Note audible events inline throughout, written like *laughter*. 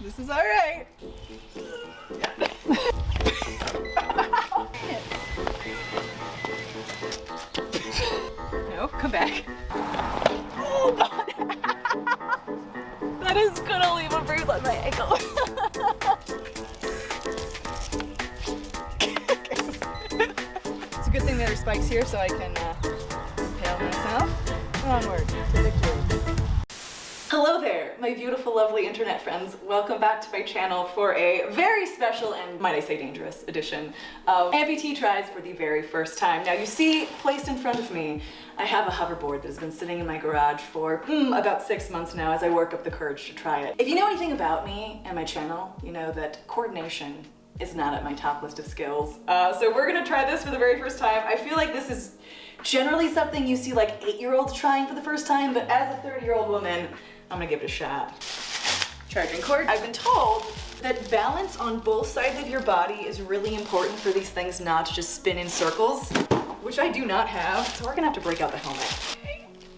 This is all right. *laughs* no, come back. Oh god. *laughs* that is gonna leave a bruise on my ankle. *laughs* it's a good thing there are spikes here so I can uh, impale myself. Onward to the cube. Hello there, my beautiful, lovely internet friends. Welcome back to my channel for a very special and, might I say, dangerous edition of Amputee Tries for the very first time. Now you see, placed in front of me, I have a hoverboard that has been sitting in my garage for mm, about six months now as I work up the courage to try it. If you know anything about me and my channel, you know that coordination is not at my top list of skills. Uh, so we're gonna try this for the very first time. I feel like this is generally something you see like eight-year-olds trying for the first time, but as a 30-year-old woman, I'm gonna give it a shot. Charging cord. I've been told that balance on both sides of your body is really important for these things not to just spin in circles, which I do not have. So we're gonna have to break out the helmet.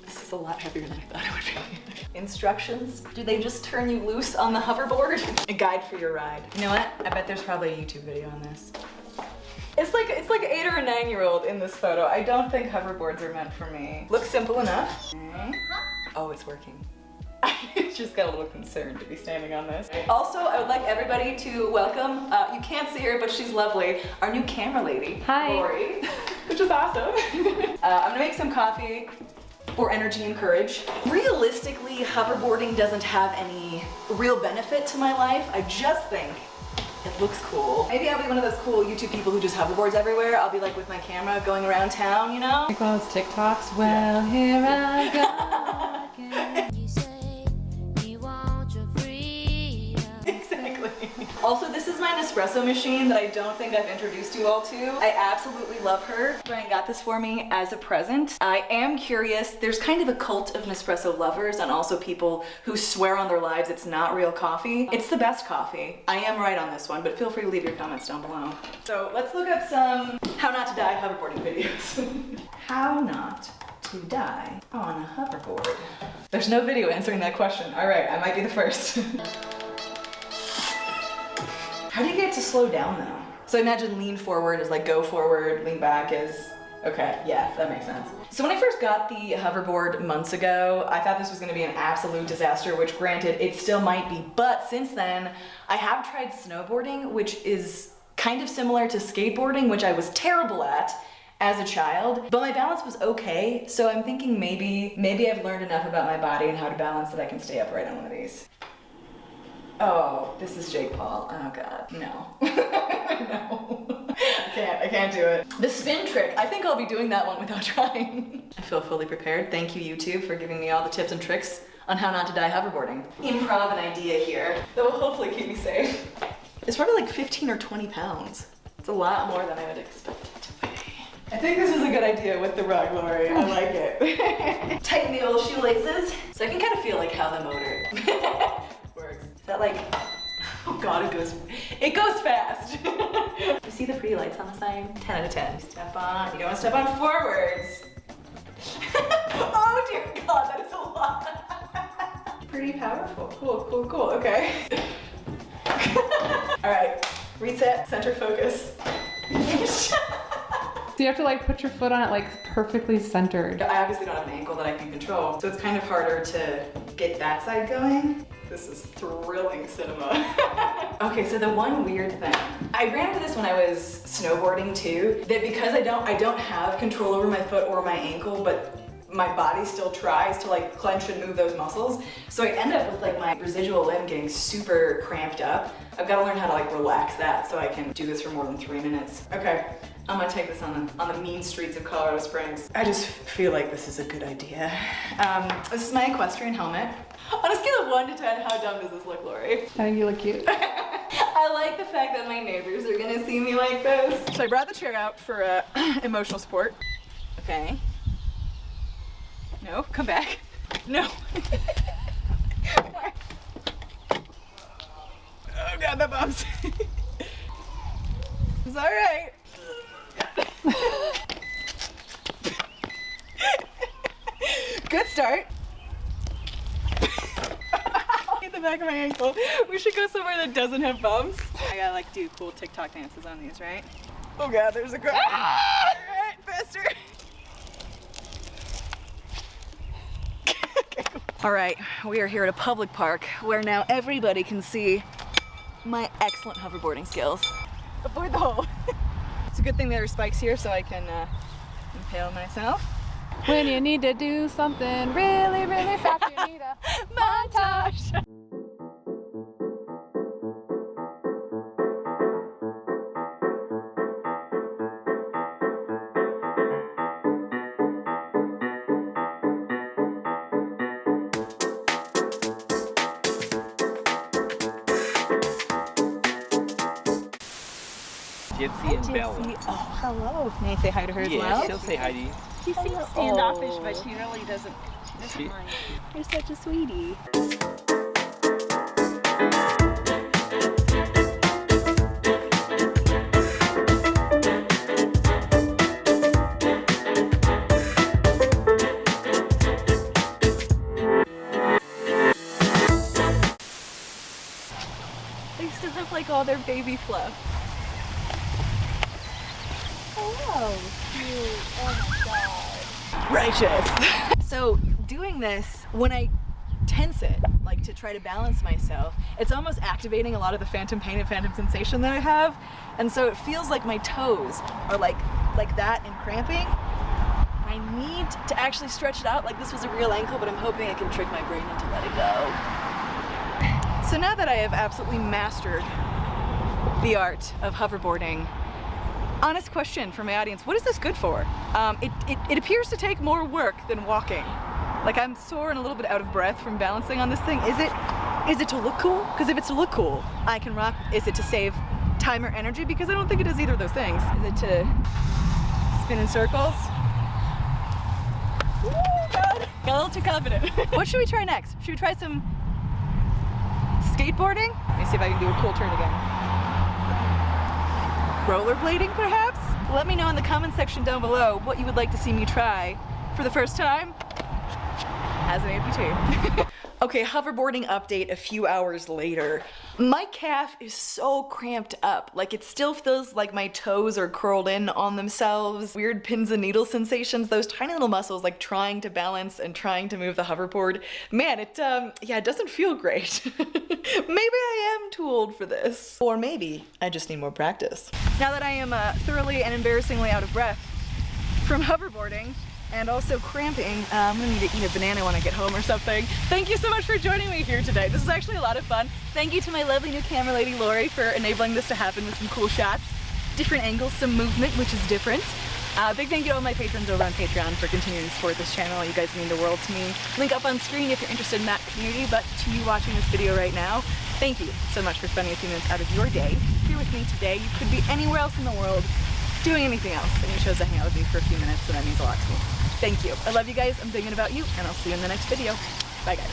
This is a lot heavier than I thought it would be. *laughs* Instructions? Do they just turn you loose on the hoverboard? *laughs* a guide for your ride. You know what? I bet there's probably a YouTube video on this. It's like it's like eight or a nine year old in this photo. I don't think hoverboards are meant for me. Looks simple enough. Okay. Oh, it's working. I *laughs* just got a little concerned to be standing on this. Also, I would like everybody to welcome, uh, you can't see her, but she's lovely, our new camera lady, Hi. Lori, *laughs* which is awesome. *laughs* uh, I'm gonna make some coffee for energy and courage. Realistically, hoverboarding doesn't have any real benefit to my life. I just think it looks cool. Maybe I'll be one of those cool YouTube people who just hoverboards everywhere. I'll be like with my camera going around town, you know? Like one of those TikToks. Well, here I go Nespresso machine that I don't think I've introduced you all to. I absolutely love her. Brian got this for me as a present. I am curious, there's kind of a cult of Nespresso lovers and also people who swear on their lives it's not real coffee. It's the best coffee. I am right on this one, but feel free to leave your comments down below. So let's look up some how not to die hoverboarding videos. *laughs* how not to die on a hoverboard. There's no video answering that question. All right, I might be the first. *laughs* to slow down though? So I imagine lean forward is like go forward, lean back is, okay, yeah, that makes sense. So when I first got the hoverboard months ago, I thought this was gonna be an absolute disaster, which granted, it still might be, but since then, I have tried snowboarding, which is kind of similar to skateboarding, which I was terrible at as a child, but my balance was okay. So I'm thinking maybe, maybe I've learned enough about my body and how to balance that I can stay upright on one of these. Oh, this is Jake Paul. Oh god, no. *laughs* no. I can't, I can't do it. The spin trick, I think I'll be doing that one without *laughs* trying. I feel fully prepared. Thank you YouTube for giving me all the tips and tricks on how not to die hoverboarding. Improv an idea here that will hopefully keep me safe. It's probably like 15 or 20 pounds. It's a lot more than I would expect it to be. I think this is a good idea with the rug, Lori. I like it. *laughs* Tighten the old shoelaces. So I can kind of feel like how the motor that like, *laughs* oh god, it goes, it goes fast. *laughs* you see the pretty lights on the sign? 10 out of 10. Step on, you don't want to step on forwards. *laughs* oh dear god, that is a lot. pretty powerful. Cool, cool, cool, okay. All right, reset, center focus. So you have to like put your foot on it like perfectly centered. I obviously don't have an ankle that I can control, so it's kind of harder to get that side going. This is thrilling cinema. *laughs* okay, so the one weird thing, I ran into this when I was snowboarding too, that because I don't, I don't have control over my foot or my ankle, but my body still tries to like clench and move those muscles. So I end up with like my residual limb getting super cramped up. I've got to learn how to like relax that so I can do this for more than three minutes. Okay, I'm gonna take this on the, on the mean streets of Colorado Springs. I just feel like this is a good idea. Um, this is my equestrian helmet. On a scale of one to 10, how dumb does this look, Lori? I think you look cute. *laughs* I like the fact that my neighbors are gonna see me like this. So I brought the chair out for uh, *clears throat* emotional support. Okay. No, come back. *laughs* No. *laughs* oh god, that bumps. it's alright. Good start. The the back of my ankle. We should go somewhere that doesn't have bumps. I gotta like do cool TikTok dances on these, right? Oh god, there's a girl. Ah! Alright, faster. *laughs* okay, cool. Alright, we are here at a public park where now everybody can see my excellent hoverboarding skills. Avoid the hole. *laughs* it's a good thing there are spikes here so I can uh, impale myself. When you need to do something really, really fast, you need a *laughs* Montage! Gypsy oh, and Bella. Gypsy. Oh, hello. May I say hi to her as Yeah, well? she'll say hi to you. She seems standoffish, but she really doesn't. She doesn't She- mind. You're such a sweetie. They still have like all their baby fluff. Hello. Righteous. *laughs* so doing this, when I tense it, like to try to balance myself, it's almost activating a lot of the phantom pain and phantom sensation that I have. And so it feels like my toes are like like that and cramping. I need to actually stretch it out like this was a real ankle, but I'm hoping I can trick my brain into let it go. So now that I have absolutely mastered the art of hoverboarding, honest question for my audience, what is this good for? Um, it, it, it appears to take more work than walking. Like I'm sore and a little bit out of breath from balancing on this thing. Is it, is it to look cool? Because if it's to look cool, I can rock. Is it to save time or energy? Because I don't think it does either of those things. Is it to spin in circles? Got a little too confident. *laughs* what should we try next? Should we try some skateboarding? Let me see if I can do a cool turn again. Rollerblading, perhaps? Let me know in the comment section down below what you would like to see me try for the first time as an amputee. *laughs* okay, hoverboarding update a few hours later. My calf is so cramped up. Like it still feels like my toes are curled in on themselves. Weird pins and needles sensations. Those tiny little muscles like trying to balance and trying to move the hoverboard. Man, it, um, yeah, it doesn't feel great. *laughs* maybe I am too old for this. Or maybe I just need more practice. Now that I am uh, thoroughly and embarrassingly out of breath from *laughs* hoverboarding, and also cramping. Uh, I'm gonna need to eat a banana when I get home or something. Thank you so much for joining me here today. This is actually a lot of fun. Thank you to my lovely new camera lady, Lori, for enabling this to happen with some cool shots. Different angles, some movement, which is different. Uh, big thank you to all my patrons over on Patreon for continuing to support this channel. You guys mean the world to me. Link up on screen if you're interested in that community, but to you watching this video right now, thank you so much for spending a few minutes out of your day here with me today. You could be anywhere else in the world doing anything else, and you chose to hang out with me for a few minutes, so that means a lot to me. Thank you. I love you guys. I'm thinking about you, and I'll see you in the next video. Bye, guys.